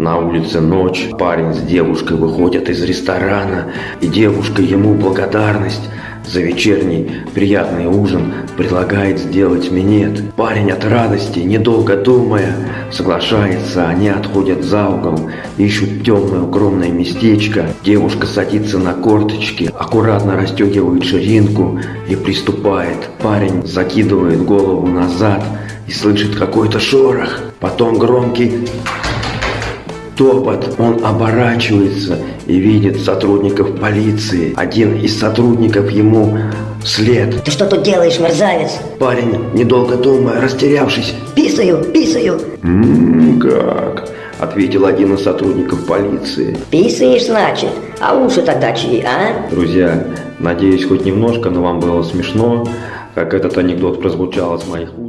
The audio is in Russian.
На улице ночь, парень с девушкой выходят из ресторана, и девушка ему благодарность за вечерний приятный ужин предлагает сделать минет. Парень от радости, недолго думая, соглашается, они отходят за угол, ищут темное укромное местечко. Девушка садится на корточки, аккуратно расстегивает ширинку и приступает. Парень закидывает голову назад и слышит какой-то шорох, потом громкий топот. Он оборачивается и видит сотрудников полиции. Один из сотрудников ему вслед. Ты что тут делаешь, мерзавец? Парень, недолго думая, растерявшись, Писаю, писаю. «М, как?» – ответил один из сотрудников полиции. Писаешь, значит? А уши тогда чьи, а? Друзья, надеюсь, хоть немножко, но вам было смешно, как этот анекдот прозвучал из моих уст.